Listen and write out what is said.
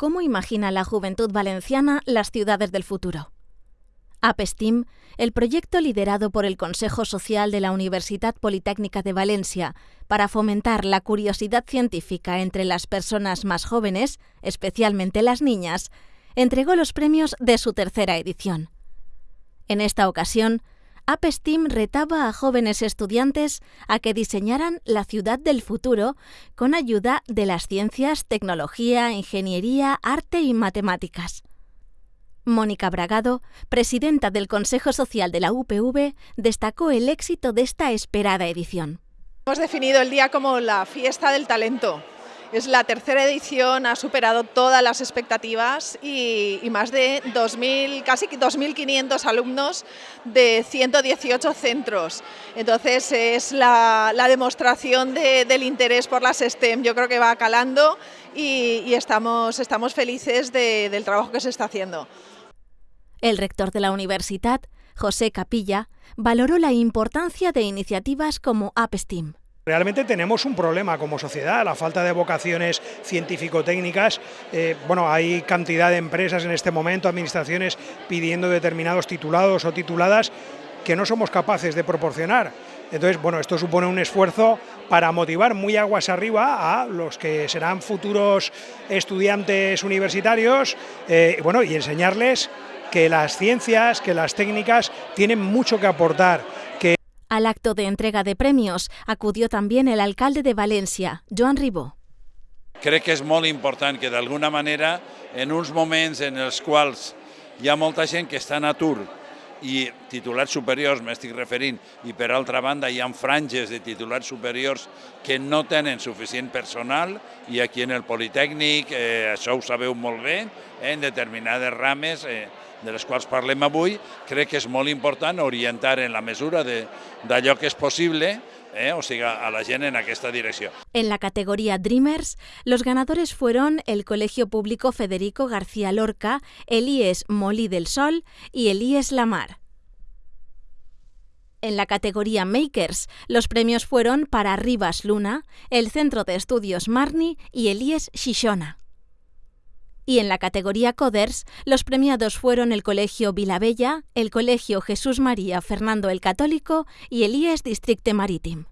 cómo imagina la juventud valenciana las ciudades del futuro. APSTEAM, el proyecto liderado por el Consejo Social de la Universidad Politécnica de Valencia para fomentar la curiosidad científica entre las personas más jóvenes, especialmente las niñas, entregó los premios de su tercera edición. En esta ocasión, APSTEAM retaba a jóvenes estudiantes a que diseñaran la ciudad del futuro con ayuda de las ciencias, tecnología, ingeniería, arte y matemáticas. Mónica Bragado, presidenta del Consejo Social de la UPV, destacó el éxito de esta esperada edición. Hemos definido el día como la fiesta del talento. Es la tercera edición, ha superado todas las expectativas y, más de 2.000, casi 2.500 alumnos de 118 centros. Entonces es la, demostración del interés por las STEM. Yo creo que va calando y, estamos, estamos felices del trabajo que se está haciendo. El rector de la universidad, José Capilla, valoró la importancia de iniciativas como AppSTEAM. Realmente tenemos un problema como sociedad, la falta de vocaciones científico-técnicas. Eh, bueno, hay cantidad de empresas en este momento, administraciones pidiendo determinados titulados o tituladas que no somos capaces de proporcionar. Entonces, bueno, esto supone un esfuerzo para motivar muy aguas arriba a los que serán futuros estudiantes universitarios eh, bueno, y enseñarles que las ciencias, que las técnicas tienen mucho que aportar. Al acto de entrega de premios acudió también el alcalde de Valencia, Joan Ribó. Crec que és molt important que d'alguna manera, en uns moments en els quals hi ha molta gent que està en atur i titulats superiors m'estic referint, i per altra banda hi ha franges de titulats superiors que no tenen suficient personal i aquí en el Politécnic, eh, això ho sabeu molt bé, eh, en determinades rames eh, de les quals parlem avui, crec que és molt important orientar en la mesura d'allò que és possible eh, o a la en. En la categoría Dreamers, los ganadores fueron el Colegio Público Federico García Lorca, el IES Molí del Sol y el IES Lamar. En la categoría Makers, los premios fueron para Rivas Luna, el Centro de Estudios Marni y el IES Shishona. Y en la categoría Coders, los premiados fueron el Colegio Vilabella, el Colegio Jesús María Fernando el Católico y el IES Districte Marítim.